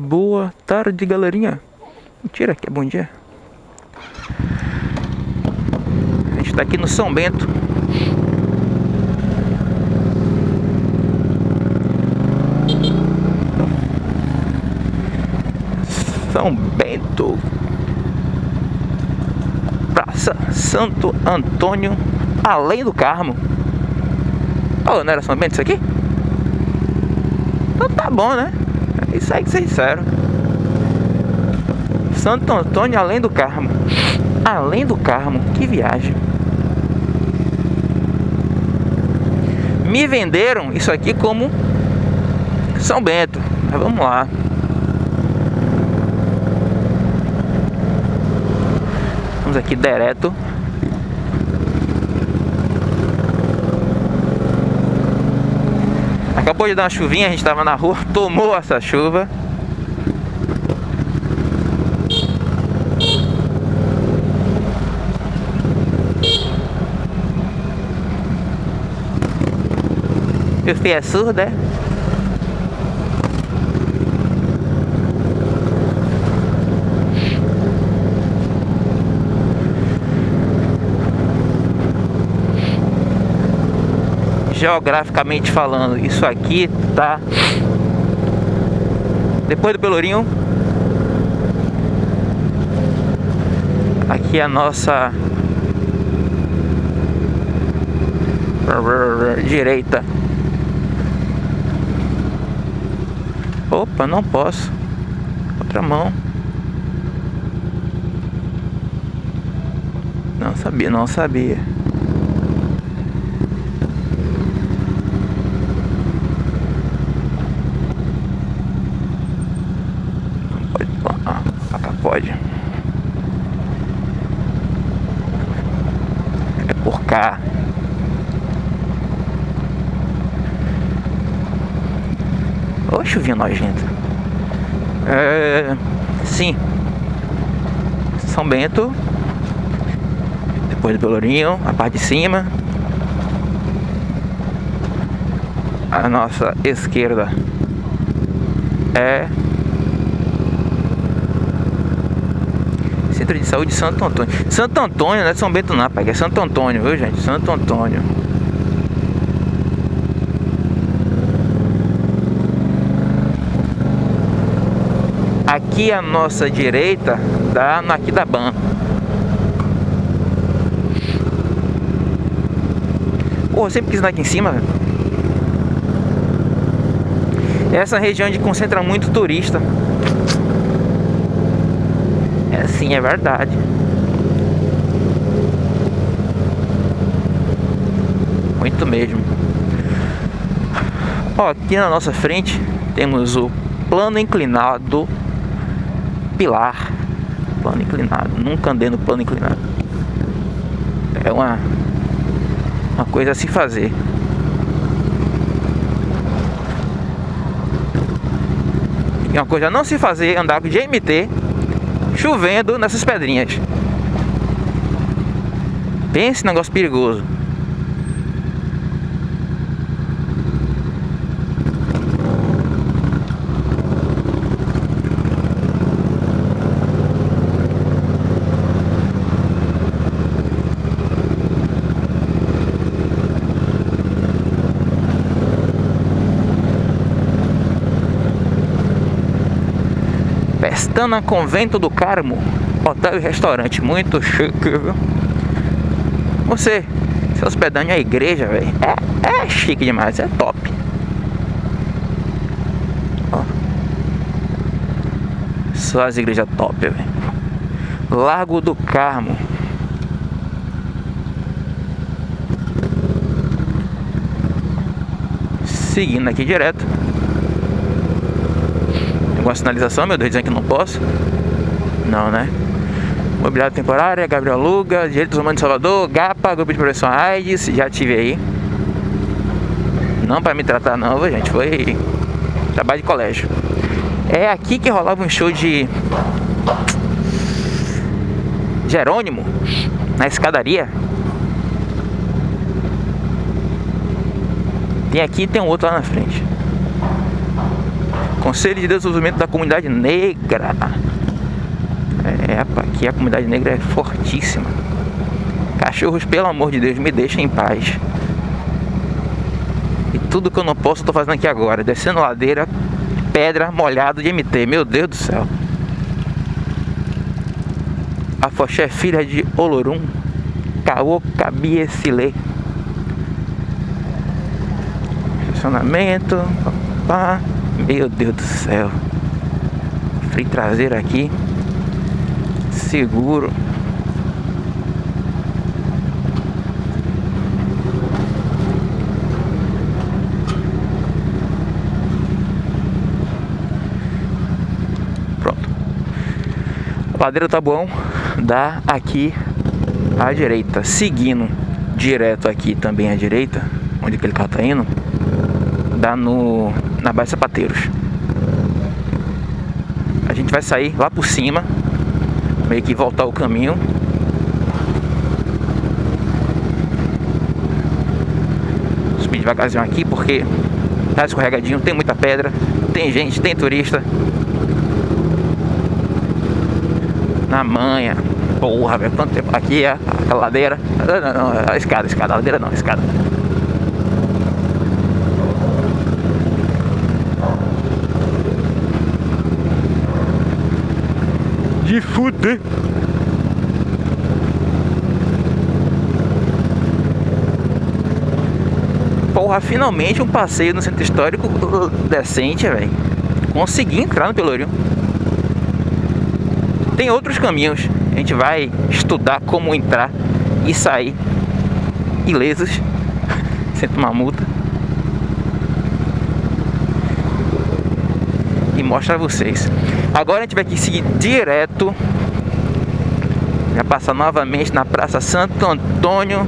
Boa tarde, galerinha. Mentira, que é bom dia. A gente tá aqui no São Bento. São Bento. Praça Santo Antônio, além do Carmo. Oh, não era São Bento isso aqui? Então tá bom, né? Que vocês disseram. Santo Antônio, além do Carmo. Além do Carmo, que viagem. Me venderam isso aqui como São Bento. Mas vamos lá. Vamos aqui direto Acabou de dar uma chuvinha, a gente estava na rua, tomou essa chuva. Meu filho é surdo, é? Geograficamente falando, isso aqui tá depois do Pelourinho. Aqui é a nossa direita. Opa, não posso. Outra mão. Não sabia, não sabia. pode. É por cá. Ô chuvinha nojenta. É, sim. São Bento. Depois do Pelourinho, a parte de cima. A nossa esquerda é Centro de Saúde Santo Antônio. Santo Antônio, não é São Bento não, pai, é Santo Antônio, viu gente? Santo Antônio. Aqui a nossa direita dá no Ban. Pô, sempre quis andar aqui em cima. Essa região onde concentra muito turista. É sim, é verdade. Muito mesmo. Ó, aqui na nossa frente temos o plano inclinado Pilar. Plano inclinado. Nunca andei no plano inclinado. É uma, uma coisa a se fazer. E uma coisa a não se fazer andar de MT chovendo nessas pedrinhas. Pense negócio perigoso. Pestana Convento do Carmo. Hotel e restaurante muito chique, viu? Você se hospedando em igreja, velho é, é chique demais, é top. Ó. Só as igrejas top, velho. Largo do Carmo. Seguindo aqui direto alguma sinalização, meu Deus, dizendo que não posso? Não, né? Mobiliário temporária, Gabriel Luga, Direitos Humanos de Salvador, GAPA, Grupo de Prevenção AIDS, já tive aí. Não para me tratar não, gente, foi trabalho de colégio. É aqui que rolava um show de Jerônimo, na escadaria. Tem aqui e tem um outro lá na frente. Conselho de Desenvolvimento da Comunidade Negra. É, aqui a comunidade negra é fortíssima. Cachorros, pelo amor de Deus, me deixem em paz. E tudo que eu não posso, eu tô fazendo aqui agora. Descendo ladeira, pedra, molhado de MT. Meu Deus do céu. A Foché é filha de Olorum. Caô Cabiecilê. Estacionamento. Pá. Meu Deus do céu. Freio traseiro aqui. Seguro. Pronto. Ladeira tá bom. Dá aqui à direita. Seguindo direto aqui também à direita, onde aquele carro tá indo, dá no na Baía Sapateiros. A gente vai sair lá por cima, meio que voltar o caminho. Subir devagarzinho aqui porque tá escorregadinho, tem muita pedra, tem gente, tem turista. Na manha. Porra, velho, quanto tempo. Aqui é a ladeira. Não, não, não, a escada, a escada, a ladeira não, a escada. De fuder. Porra, finalmente um passeio no centro histórico uh, decente, velho. Consegui entrar no Pelourinho. Tem outros caminhos. A gente vai estudar como entrar e sair ilesos, sem tomar multa. E mostra a vocês. Agora a gente vai aqui seguir direto. Vai passar novamente na Praça Santo Antônio.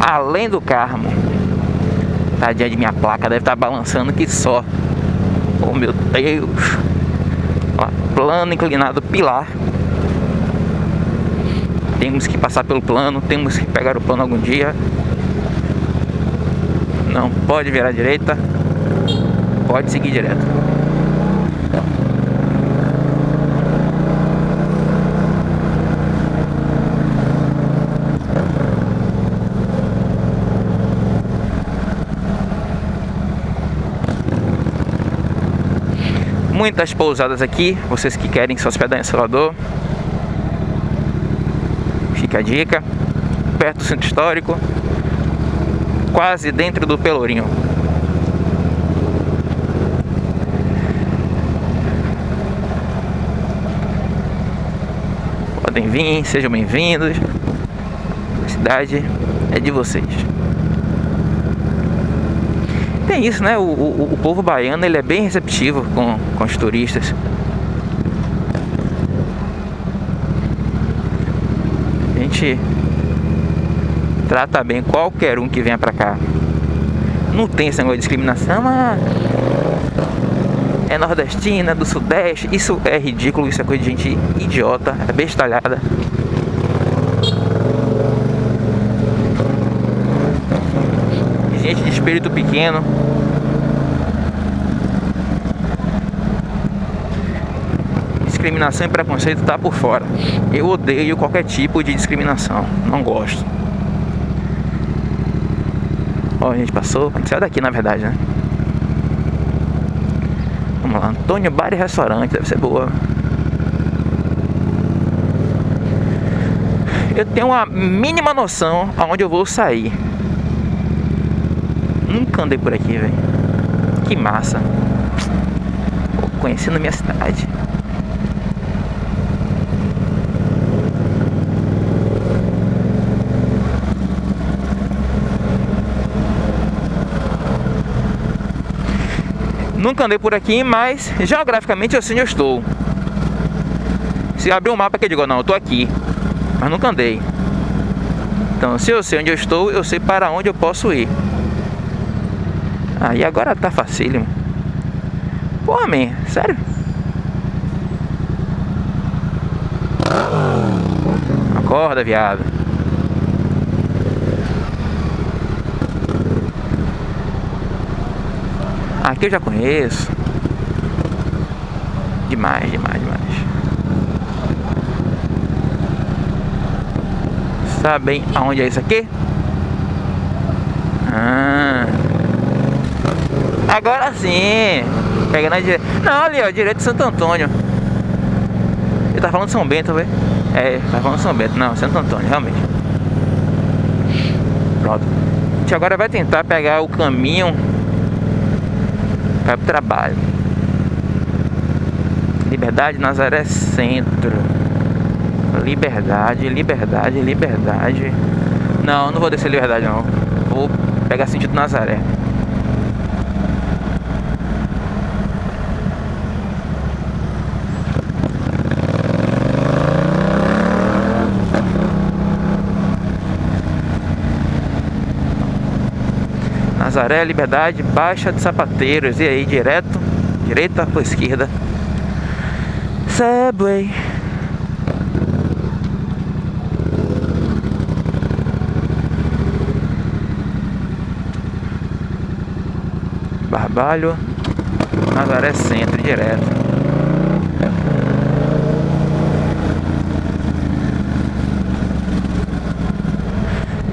Além do Carmo. Tadinha de minha placa, deve estar balançando que só. Oh meu Deus. Ó, plano inclinado pilar. Temos que passar pelo plano, temos que pegar o plano algum dia. Não pode virar à direita. Pode seguir direto. Muitas pousadas aqui, vocês que querem se hospedar em Salvador. Fica a dica. Perto do centro histórico, quase dentro do Pelourinho. Vir, sejam bem-vindos. A cidade é de vocês tem isso, né? O, o, o, povo baiano ele é bem receptivo com, com os turistas. A gente trata bem qualquer um que venha pra cá. Não tem esse negócio de discriminação, mas é nordestina, do sudeste. Isso é ridículo, isso é coisa de gente idiota, é bestalhada. gente de espírito pequeno. Discriminação e preconceito tá por fora. Eu odeio qualquer tipo de discriminação. Não gosto. Ó, a gente passou. A gente saiu daqui na verdade, né? Vamos lá, Antônio Bar e Restaurante, deve ser boa. Eu tenho uma mínima noção aonde eu vou sair. Nunca andei por aqui, velho. Que massa. Conhecendo minha cidade. Nunca andei por aqui, mas geograficamente eu sei onde eu estou. Se abrir um mapa que eu digo, não, eu tô aqui. Mas nunca andei. Então, se eu sei onde eu estou, eu sei para onde eu posso ir. Aí ah, agora tá facílimo. Pô, man, sério? Acorda, viado. Aqui eu já conheço. Demais, demais, demais. Sabem aonde é isso aqui? Ah. Agora sim. Pega na direita. Não, ali, ó, direito de Santo Antônio. Ele tá falando São Bento, velho. É, tá falando São Bento. Não, Santo Antônio, realmente. Pronto. A gente agora vai tentar pegar o caminho para o trabalho. Liberdade, Nazaré Centro. Liberdade, liberdade, liberdade. Não, não vou descer liberdade não. Vou pegar sentido Nazaré. Nazaré, Liberdade, Baixa de Sapateiros. E aí, direto, direita ou esquerda? Subway. Barbalho, Nazaré Centro, direto.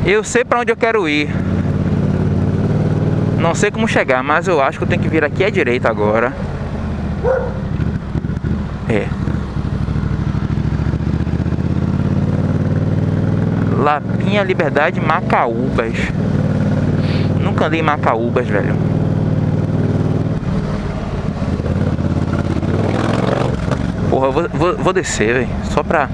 Eu sei para onde eu quero ir. Não sei como chegar, mas eu acho que eu tenho que vir aqui à direita agora. É. Lapinha Liberdade Macaúbas. Nunca andei em Macaúbas, velho. Porra, vou, vou, vou descer, velho. Só pra.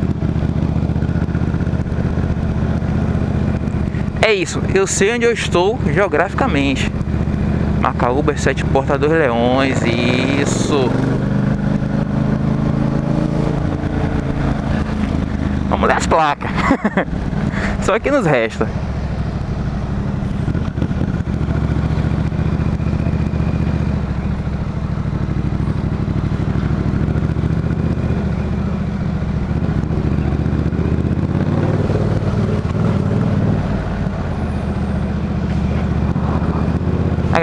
É isso, eu sei onde eu estou geograficamente. Macaúbas, Sete Porta dos Leões, isso. Vamos ler as placas. Só que nos resta.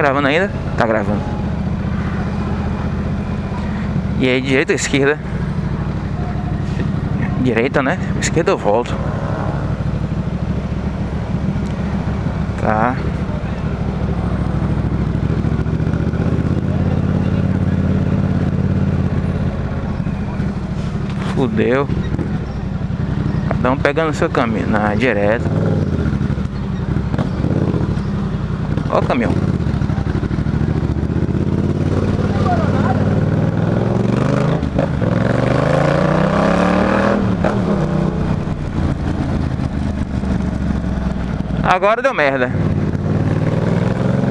Gravando ainda? Tá gravando. E aí, direita ou esquerda? Direita, né? Esquerda eu volto. Tá. Fudeu. Cada um pegando seu caminho. Na direto. Ó o caminhão. Agora deu merda.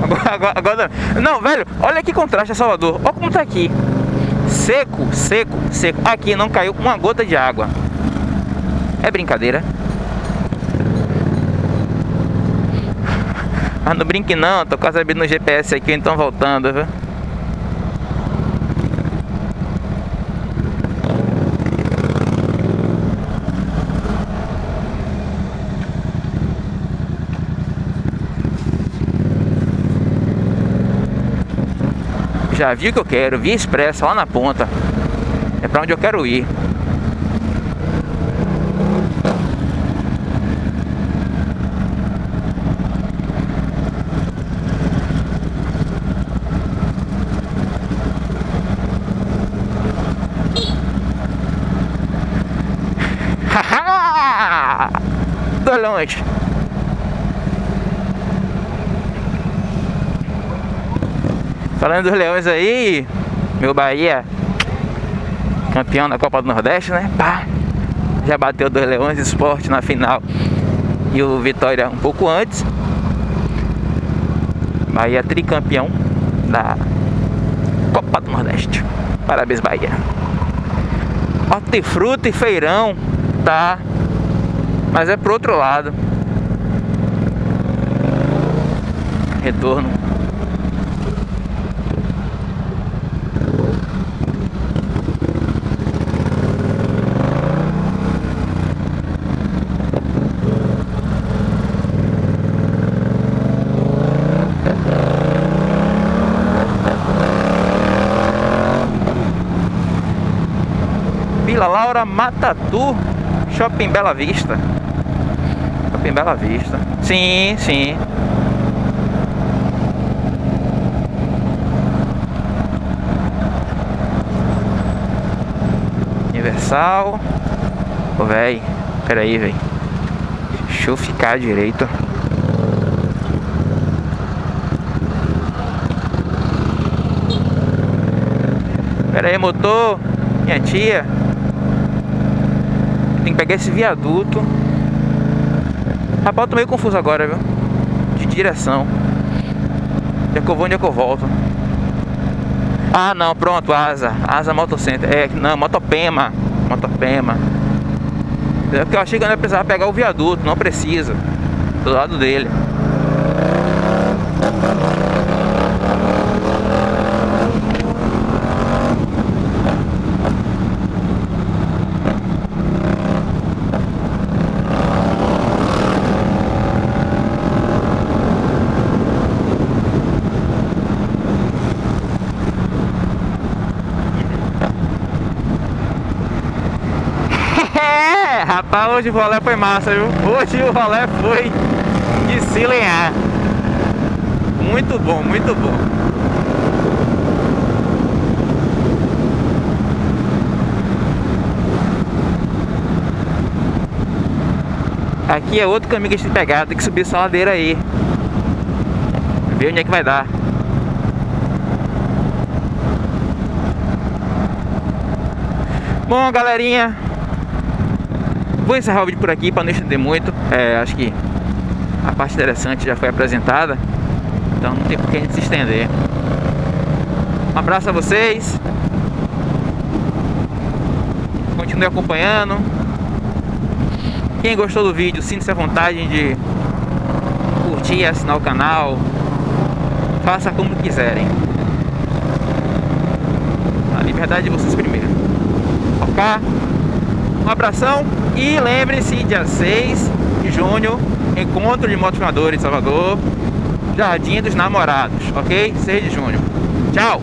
Agora, agora, agora, Não, velho, olha que contraste Salvador. Olha como tá aqui. Seco, seco, seco. Aqui não caiu uma gota de água. É brincadeira. Mas não brinque não, tô quase abrindo no GPS aqui, então voltando, viu? Já vi o que eu quero, via expressa lá na ponta. É pra onde eu quero ir. Tô longe. Falando dos leões aí, meu Bahia, campeão da Copa do Nordeste, né? Pá, já bateu dois leões esporte na final e o Vitória um pouco antes. Bahia tricampeão da Copa do Nordeste. Parabéns, Bahia. Hortifruta e feirão, tá? Mas é pro outro lado. Retorno Vila Laura Matatu, Shopping Bela Vista. Shopping Bela Vista. Sim, sim. Universal. Ô, véi. Pera aí, véi. Deixa eu ficar direito. Pera aí, motor. Minha tia. Tem que pegar esse viaduto. Rapaz, eu tô meio confuso agora, viu? De direção. Onde é que eu vou, onde é que eu volto? Ah, não, pronto, Asa. Asa Motocenter. É, não, Motopema. Motopema. É porque eu achei que eu não precisava pegar o viaduto. Não precisa. Do lado dele. O rolê foi massa, viu? Hoje o rolê foi de se lenhar. Muito bom, muito bom. Aqui é outro caminho que a gente tem que pegar, tem que subir essa ladeira aí. Ver onde é que vai dar. Bom, galerinha, Vou encerrar o vídeo por aqui para não estender muito. É, acho que a parte interessante já foi apresentada. Então não tem por que a gente se estender. Um abraço a vocês. Continue acompanhando. Quem gostou do vídeo, sinta-se à vontade de curtir assinar o canal. Faça como quiserem. A liberdade de vocês primeiro. Ok? Um abração e lembre-se, dia 6 de junho, encontro de motivadores em Salvador, Jardim dos Namorados, ok? 6 de junho. Tchau!